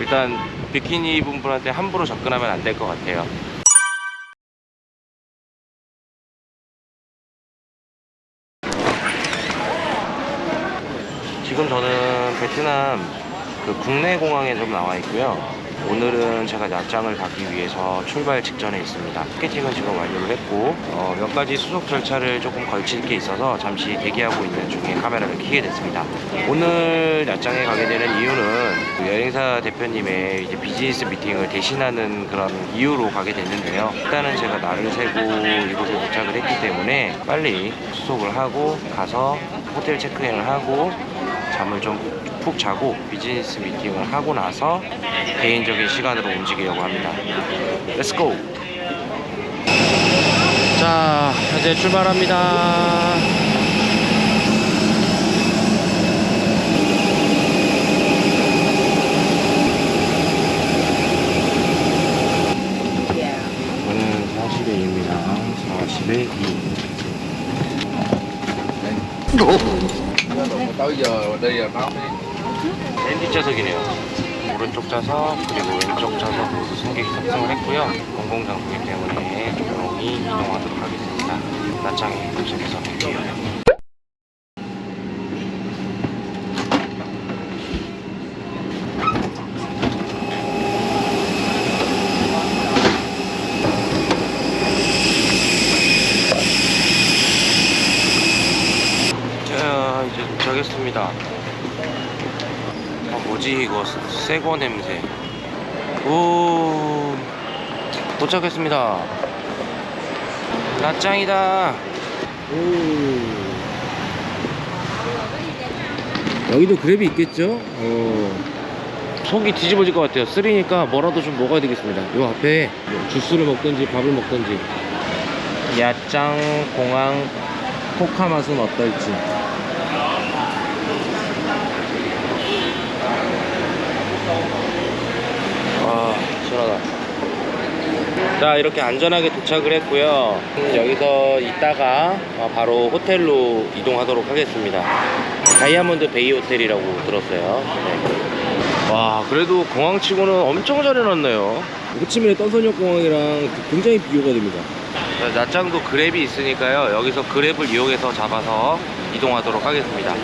일단 비키니 입은 분한테 함부로 접근하면 안 될 것 같아요 지금 저는 베트남 그 국내 공항에 좀 나와 있고요. 오늘은 제가 야장을 가기 위해서 출발 직전에 있습니다. 티켓팅은 지금 완료를 했고 어, 몇 가지 수속 절차를 조금 걸칠 게 있어서 잠시 대기하고 있는 중에 카메라를 켜게 됐습니다. 오늘 야장에 가게 되는 이유는 그 여행사 대표님의 이제 비즈니스 미팅을 대신하는 그런 이유로 가게 됐는데요. 일단은 제가 날을 새고 이곳에 도착을 했기 때문에 빨리 수속을 하고 가서 호텔 체크인을 하고 잠을 좀 푹 자고 비즈니스 미팅을 하고 나서 개인적인 시간으로 움직이려고 합니다. Go! 자, 이제 출발합니다. 저는 40에 2입니다. 40에 2. tới giờ đi rồi báo đi 랜디 좌석이네요. 오른쪽 좌석 그리고 왼쪽 좌석 모두 승객이 탑승을 했고요. 공공장소이기 때문에 조용히 이동하도록 하겠습니다. 나창에 도착해서 뵐게요. 자 이제 도착했습니다. 아 뭐지 새거 냄새. 오 도착했습니다. 낮짱이다. 오. 여기도 그랩이 있겠죠? 어. 속이 뒤집어질 것 같아요. 쓰리니까 뭐라도 좀 먹어야 되겠습니다. 요 앞에 뭐 주스를 먹든지 밥을 먹든지. 야짱 공항 코카 맛은 어떨지 아 시원하다 자 이렇게 안전하게 도착을 했고요. 음, 여기서 있다가 어, 바로 호텔로 이동하도록 하겠습니다. 다이아몬드 베이 호텔이라고 들었어요. 네. 와 그래도 공항치고는 엄청 잘 해놨네요. 호치민의 떤선역 공항이랑 굉장히 비교가 됩니다. 낮장도 그랩이 있으니까요. 여기서 그랩을 이용해서 잡아서 이동하도록 하겠습니다.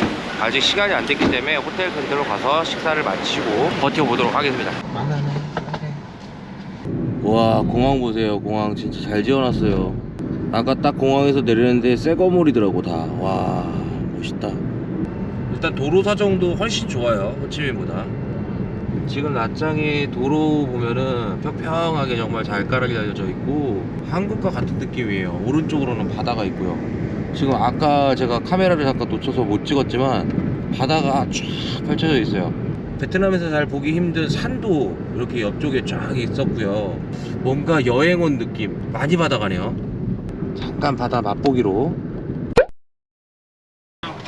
아직 시간이 안 됐기 때문에 호텔 근처로 가서 식사를 마치고 버텨보도록 하겠습니다 와 공항 보세요. 공항 진짜 잘 지어놨어요. 아까 딱 공항에서 내리는데 새 거물이더라고 다 와 멋있다. 일단 도로 사정도 훨씬 좋아요 호치민보다. 지금 낮장의 도로 보면은 평평하게 정말 잘 깔아져 있고 한국과 같은 느낌이에요. 오른쪽으로는 바다가 있고요. 지금 아까 제가 카메라를 잠깐 놓쳐서 못 찍었지만 바다가 쫙 펼쳐져 있어요 베트남에서 잘 보기 힘든 산도 이렇게 옆쪽에 쫙 있었고요. 뭔가 여행 온 느낌 많이 받아가네요. 잠깐 바다 맛보기로.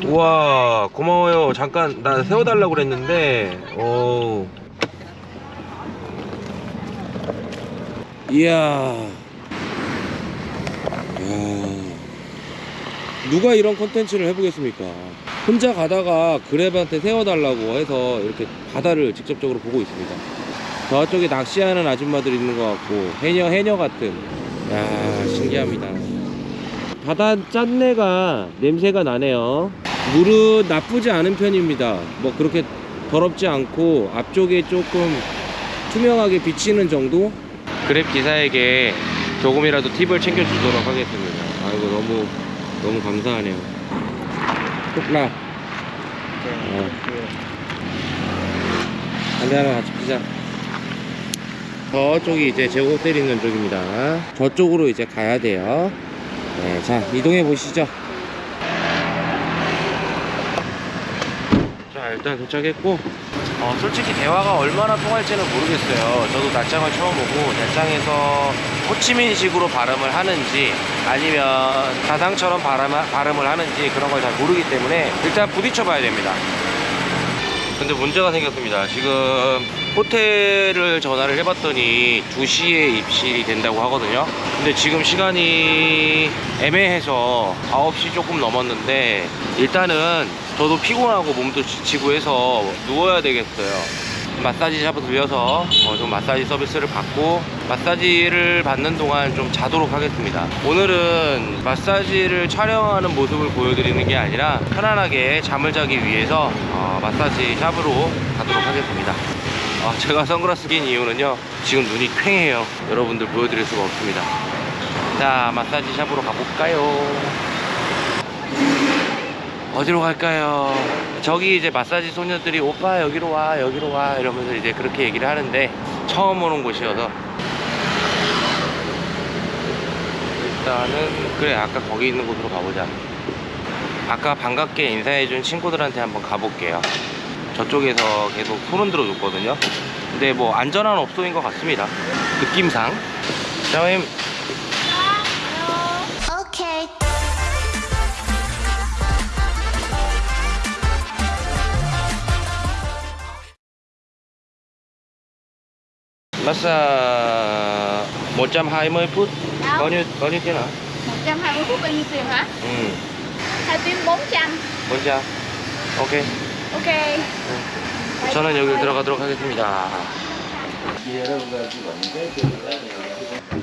우와 고마워요. 잠깐 나 세워달라고 그랬는데. 오 이야. 이야. 누가 이런 컨텐츠를 해보겠습니까 혼자 가다가 그랩한테 세워달라고 해서 이렇게 바다를 직접적으로 보고 있습니다. 저쪽에 낚시하는 아줌마들 있는 것 같고 해녀 해녀 같은. 야 신기합니다. 바다 짠내가 냄새가 나네요. 물은 나쁘지 않은 편입니다. 뭐 그렇게 더럽지 않고 앞쪽에 조금 투명하게 비치는 정도? 그랩 기사에게 조금이라도 팁을 챙겨주도록 하겠습니다. 아이고 너무 너무 감사하네요 톡라 어. 담배 하나 같이 피자. 저쪽이 이제 제 호텔 있는 쪽입니다. 저쪽으로 이제 가야 돼요. 네, 자 이동해 보시죠. 자 일단 도착했고 어, 솔직히 대화가 얼마나 통할지는 모르겠어요. 저도 낮장을 처음 오고 낮장에서 호치민식으로 발음을 하는지 아니면 다상처럼 발음, 발음을 하는지 그런 걸 잘 모르기 때문에 일단 부딪혀 봐야 됩니다. 근데 문제가 생겼습니다. 지금 호텔을 전화를 해봤더니 2시에 입실이 된다고 하거든요. 근데 지금 시간이 애매해서 9시 조금 넘었는데 일단은 저도 피곤하고 몸도 지치고 해서 누워야 되겠어요 마사지 샵을 들려서 어, 좀 마사지 서비스를 받고 마사지를 받는 동안 좀 자도록 하겠습니다. 오늘은 마사지를 촬영하는 모습을 보여드리는 게 아니라 편안하게 잠을 자기 위해서 어, 마사지 샵으로 가도록 하겠습니다. 아, 제가 선글라스 낀 이유는요 지금 눈이 퀭해요 여러분들 보여드릴 수가 없습니다 자 마사지 샵으로 가볼까요 어디로 갈까요? 저기 이제 마사지 소녀들이 오빠 여기로 와 여기로 와 이러면서 이제 그렇게 얘기를 하는데 처음 오는 곳이어서 일단은 그래 아까 거기 있는 곳으로 가보자. 아까 반갑게 인사해준 친구들한테 한번 가볼게요. 저쪽에서 계속 손은 들어줬거든요. 근데 뭐 안전한 업소인 것 같습니다. 느낌상. 자 선생님 massage 120 phút bao nhiêu bao nhiêu tiền hả 120 phút bao nhiêu tiền hả? ừ Hai tiếng 400 400 ok Ok 저는 여기 들어가도록 하겠습니다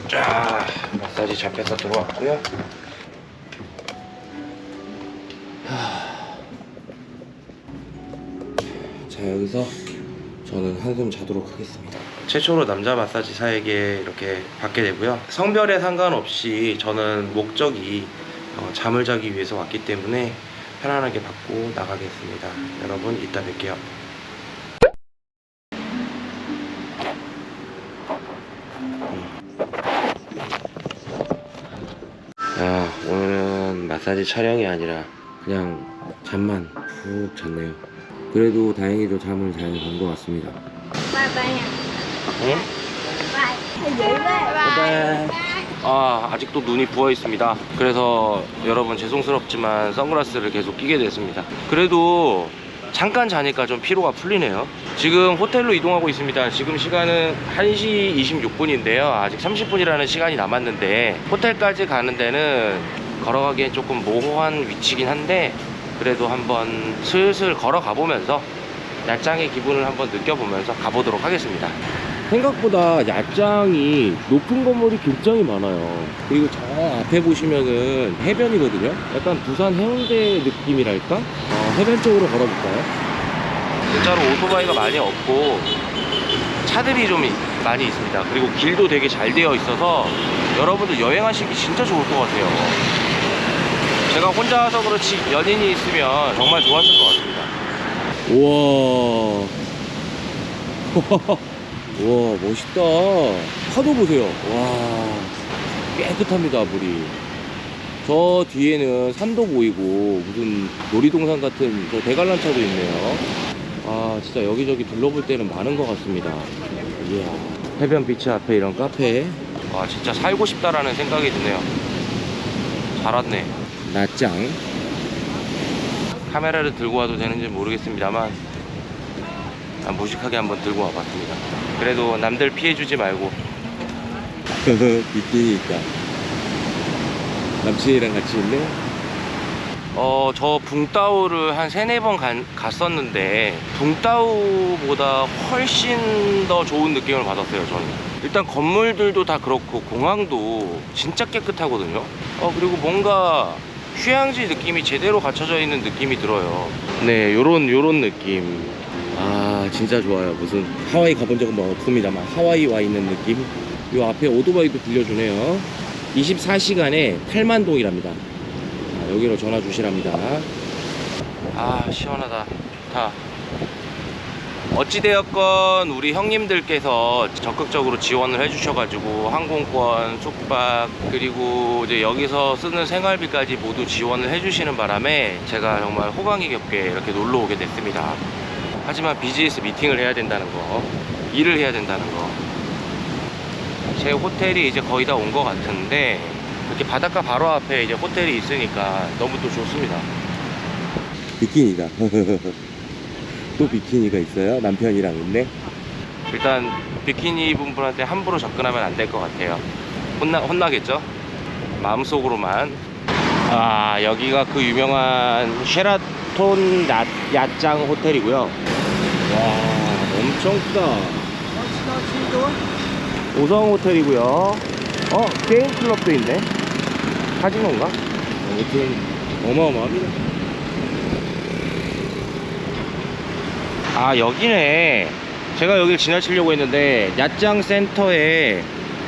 자 마사지 잡혀서 들어왔고요 하. 자 여기서 저는 한숨 자도록 하겠습니다 최초로 남자 마사지사에게 이렇게 받게 되고요. 성별에 상관없이 저는 목적이 어, 잠을 자기 위해서 왔기 때문에 편안하게 받고 나가겠습니다. 여러분 이따 뵐게요. 아 오늘은 마사지 촬영이 아니라 그냥 잠만 푹 잤네요. 그래도 다행히도 잠을 잘 잔 것 같습니다. Nha 아 아직도 눈이 부어 있습니다. 그래서 여러분 죄송스럽지만 선글라스를 계속 끼게 됐습니다. 그래도 잠깐 자니까 좀 피로가 풀리네요. 지금 호텔로 이동하고 있습니다. 지금 시간은 1시 26분인데요. 아직 30분이라는 시간이 남았는데 호텔까지 가는 데는 걸어가기엔 조금 모호한 위치긴 한데 그래도 한번 슬슬 걸어가 보면서 야장의 기분을 한번 느껴보면서 가보도록 하겠습니다 생각보다 야장이 높은 건물이 굉장히 많아요. 그리고 저 앞에 보시면은 해변이거든요? 약간 부산 해운대 느낌이랄까? 어, 해변 쪽으로 걸어볼까요? 진짜로 오토바이가 많이 없고 차들이 좀 많이 있습니다. 그리고 길도 되게 잘 되어 있어서 여러분들 여행하시기 진짜 좋을 것 같아요. 제가 혼자 와서 그렇지 연인이 있으면 정말 좋았을 것 같습니다. 우와 와 멋있다. 파도 보세요. 와 깨끗합니다 물이. 저 뒤에는 산도 보이고 무슨 놀이동산 같은 저 대관람차도 있네요. 아 진짜 여기저기 둘러볼 때는 많은 것 같습니다. 이야 해변 비치 앞에 이런 카페. 와 진짜 살고 싶다라는 생각이 드네요. 잘 왔네. 낮장. 카메라를 들고 와도 되는지 모르겠습니다만 아, 무식하게 한번 들고 와봤습니다. 그래도 남들 피해주지 말고. 비키니 있다. 남친이랑 같이 있네? 어, 저 붕따오를 한 세네 번 간- 갔었는데, 붕따오보다 훨씬 더 좋은 느낌을 받았어요, 저는. 일단 건물들도 다 그렇고, 공항도 진짜 깨끗하거든요. 어, 그리고 뭔가 휴양지 느낌이 제대로 갖춰져 있는 느낌이 들어요. 네, 요런, 요런 느낌. 아 진짜 좋아요. 무슨 하와이 가본 적은 뭐 없습니다만 하와이 와 있는 느낌? 요 앞에 오토바이도 빌려주네요. 24시간에 8만 동이랍니다. 자, 여기로 전화 주시랍니다. 아 시원하다. 좋다. 어찌되었건 우리 형님들께서 적극적으로 지원을 해주셔가지고 항공권, 숙박 그리고 이제 여기서 쓰는 생활비까지 모두 지원을 해주시는 바람에 제가 정말 호강이 겹게 이렇게 놀러 오게 됐습니다. 하지만 비즈니스 미팅을 해야 된다는 거, 일을 해야 된다는 거. 제 호텔이 이제 거의 다 온 것 같은데 이렇게 바닷가 바로 앞에 이제 호텔이 있으니까 너무 또 좋습니다. 비키니다. 또 비키니가 있어요? 남편이랑 있네? 일단 비키니 입은 분한테 함부로 접근하면 안 될 것 같아요 혼나, 혼나겠죠? 마음속으로만 아 여기가 그 유명한 쉐라톤 야, 야짱 호텔이고요 와 엄청 크다. 오성 호텔이고요. 어, 게임 클럽도 있네. 카지노인가? 아무튼 어마어마합니다. 아, 여기네. 제가 여길 지나치려고 했는데 야짱 센터에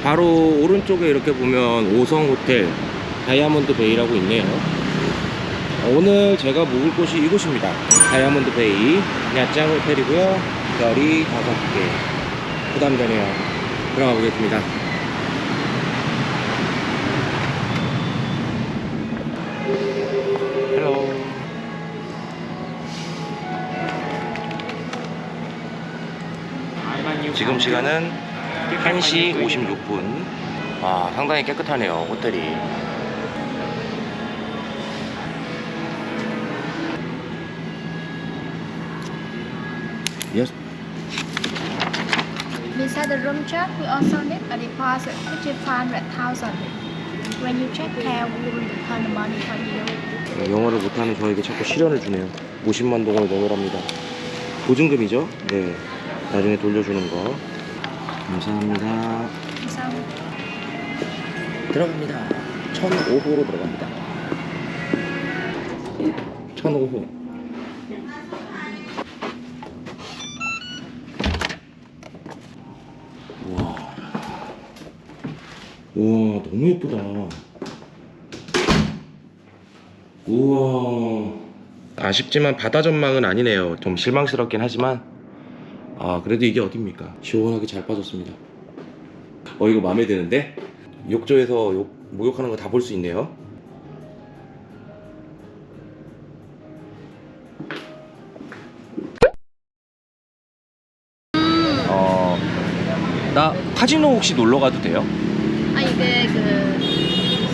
바로 오른쪽에 이렇게 보면 오성 호텔 다이아몬드 베이라고 있네요. 오늘 제가 묵을 곳이 이곳입니다. 다이아몬드 베이 야짱 호텔이고요. 별이 다섯 개. 부담되네요. 들어가 보겠습니다. 헬로. 지금 시간은 1시 56분. 아, 상당히 깨끗하네요, 호텔이. Yes. Beside the room check, we also need a deposit, which is 500,000. When you check care, we will return the money for you. 영어를 못하는 저에게 자꾸 시련을 주네요. 50만 동을 넣으랍니다. 보증금이죠? 네. 나중에 돌려주는 거. 감사합니다. So, 들어갑니다. 1005호로 들어갑니다. 1005호. 너무 예쁘다. 우와. 아쉽지만 바다 전망은 아니네요. 좀 실망스럽긴 하지만 아 그래도 이게 어딥니까? 시원하게 잘 빠졌습니다. 어 이거 마음에 드는데? 욕조에서 욕, 목욕하는 거 다 볼 수 있네요. 어, 나 카지노 혹시 놀러 가도 돼요? 아 이게 그